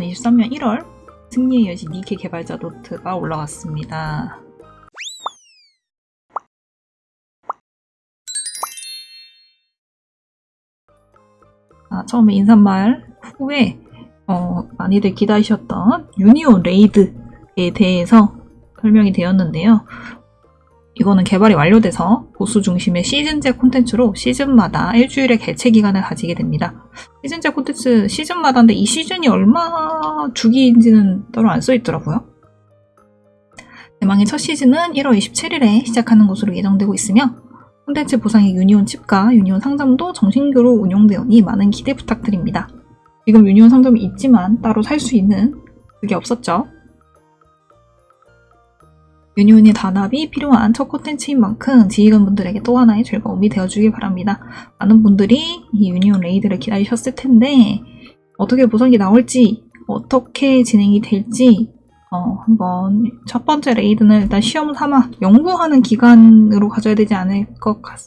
2023년 1월 승리의 여신 니케 개발자 노트가 올라왔습니다. 아, 처음에 인사말 후에 어, 많이들 기다리셨던 유니온 레이드에 대해서 설명이 되었는데요. 이거는 개발이 완료돼서 보수 중심의 시즌제 콘텐츠로 시즌마다 일주일의 개최 기간을 가지게 됩니다. 시즌제 콘텐츠 시즌마다인데 이 시즌이 얼마 주기인지는 따로 안 써있더라고요. 대망의 첫 시즌은 1월 27일에 시작하는 것으로 예정되고 있으며 콘텐츠 보상의 유니온 칩과 유니온 상점도 정신교로 운영되오니 많은 기대 부탁드립니다. 지금 유니온 상점이 있지만 따로 살 수 있는 그게 없었죠. 유니온의 단합이 필요한 첫 콘텐츠인 만큼 지휘관분들에게 또 하나의 즐거움이 되어주길 바랍니다. 많은 분들이 이 Union Raid를 기다리셨을 텐데 어떻게 보상이 나올지 어떻게 진행이 될지 어, 한번 첫 번째 raid는 일단 시험 삼아 연구하는 기간으로 가져야 되지 않을 것 같,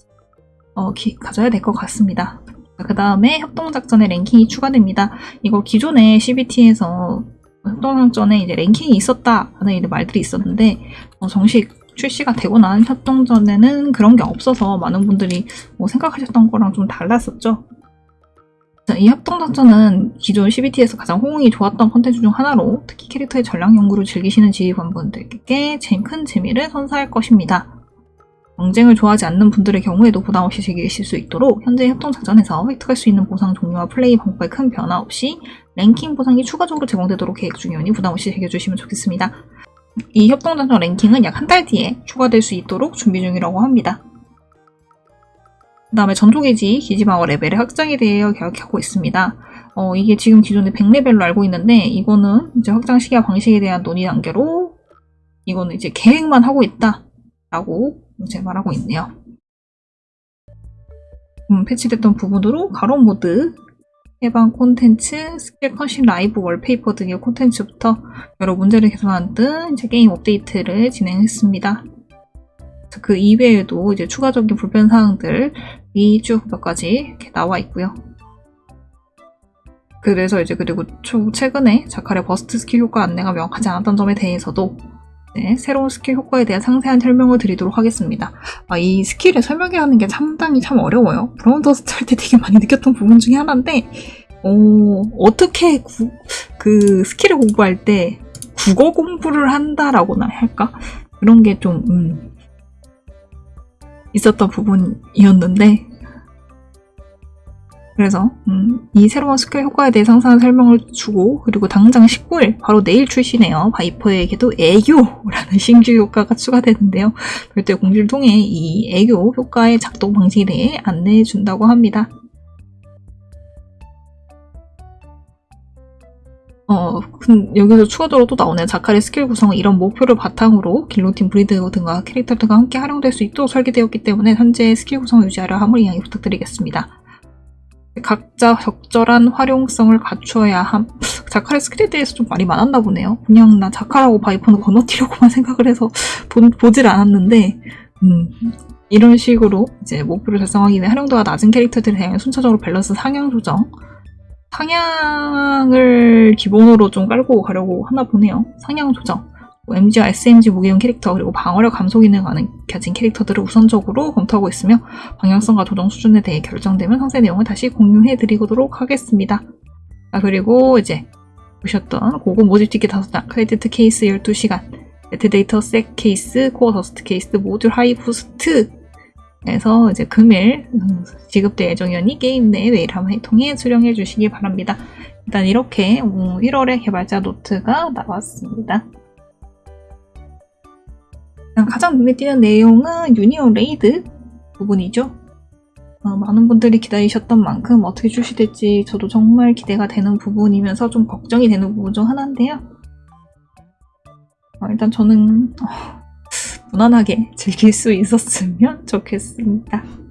어, 기, 가져야 될 것 같습니다. 그 다음에 협동작전의 랭킹이 추가됩니다. 이거 기존에 CBT에서 협동작전에 이제 랭킹이 있었다라는 이제 말들이 있었는데 어, 정식 출시가 되고 난 협동전에는 그런 게 없어서 많은 분들이 뭐 생각하셨던 거랑 좀 달랐었죠. 이 협동작전은 기존 CBT에서 가장 호응이 좋았던 콘텐츠 중 하나로 특히 캐릭터의 전략 연구를 즐기시는 지휘관분들께 큰 재미를 선사할 것입니다. 경쟁을 좋아하지 않는 분들의 경우에도 부담 없이 즐기실 수 있도록 현재 협동작전에서 획득할 수 있는 보상 종류와 플레이 방법에 큰 변화 없이 랭킹 보상이 추가적으로 제공되도록 계획 중이오니 부담 없이 즐겨주시면 좋겠습니다. 이 협동작전 랭킹은 약 한 달 뒤에 추가될 수 있도록 준비 중이라고 합니다. 그 다음에 전투기지 기지방어 레벨의 확장에 대해 계획하고 있습니다. 어, 이게 지금 기존에 100레벨로 알고 있는데 이거는 이제 확장 시기와 방식에 대한 논의 단계로 이거는 이제 계획만 하고 있다 라고 말하고 있네요. 음, 패치됐던 부분으로 가로 모드, 해방 콘텐츠, 스킬 cutscene live wallpaper 등의 콘텐츠부터 여러 문제를 개선한 등 이제 게임 업데이트를 진행했습니다. 그 이외에도 이제 추가적인 불편 사항들이 쭉 몇 가지 이렇게 나와 있고요. 그래서 이제 그리고 최근에 자칼의 burst 스킬 효과 안내가 명확하지 않았던 점에 대해서도 네, 새로운 스킬 효과에 대한 상세한 설명을 드리도록 하겠습니다. 아, 이 스킬을 설명하는 게 상당히 참 어려워요. 브라운 더스트 할 때 되게 많이 느꼈던 부분 중에 하나인데 어, 어떻게 구, 그 스킬을 공부할 때 국어 공부를 한다라고나 할까? 그런 게좀 음, 있었던 부분이었는데 그래서 음, 이 새로운 스킬 효과에 대해 상세한 설명을 주고 그리고 당장 19일 바로 내일 출시네요. 바이퍼에게도 애교라는 신규 효과가 추가되는데요. 별도의 공지를 통해 이 애교 효과의 작동 방식에 대해 안내해 준다고 합니다. 어, 여기서 추가적으로 또 나오네요. 자칼의 스킬 구성은 이런 목표를 바탕으로 길로틴 브리드 등과 캐릭터들과 함께 활용될 수 있도록 설계되었기 때문에 현재 스킬 구성을 유지하려 함을 양해 부탁드리겠습니다. 각자 적절한 활용성을 갖추어야 함. 자칼의 스킬에 대해서 좀 말이 많았나 보네요. 그냥 나 자칼하고 바이퍼는 건너뛰려고만 생각을 해서 보, 보질 않았는데 음, 이런 식으로 이제 목표를 달성하기 위해 활용도가 낮은 캐릭터들에 대한 순차적으로 밸런스 상향 조정 상향을 기본으로 좀 깔고 가려고 하나 보네요. 상향 조정 MG와 SMG 무기용 캐릭터 그리고 방어력 감소 기능을 가진 캐릭터들을 우선적으로 검토하고 있으며 방향성과 조정 수준에 대해 결정되면 상세 내용을 다시 공유해 드리도록 하겠습니다. 자, 그리고 이제 보셨던 고급 모집 티켓 5장, credit case 12시간, battle data set case, core dust case, module high boost 에서 이제 금일 지급될 예정이니 게임 내 메일 함을 통해 수령해 주시기 바랍니다. 일단 이렇게 1월에 개발자 노트가 나왔습니다. 가장 눈에 띄는 내용은 Union Raid 부분이죠. 어, 많은 분들이 기다리셨던 만큼 어떻게 출시될지 저도 정말 기대가 되는 부분이면서 좀 걱정이 되는 부분 중 하나인데요. 어, 일단 저는 어, 무난하게 즐길 수 있었으면 좋겠습니다.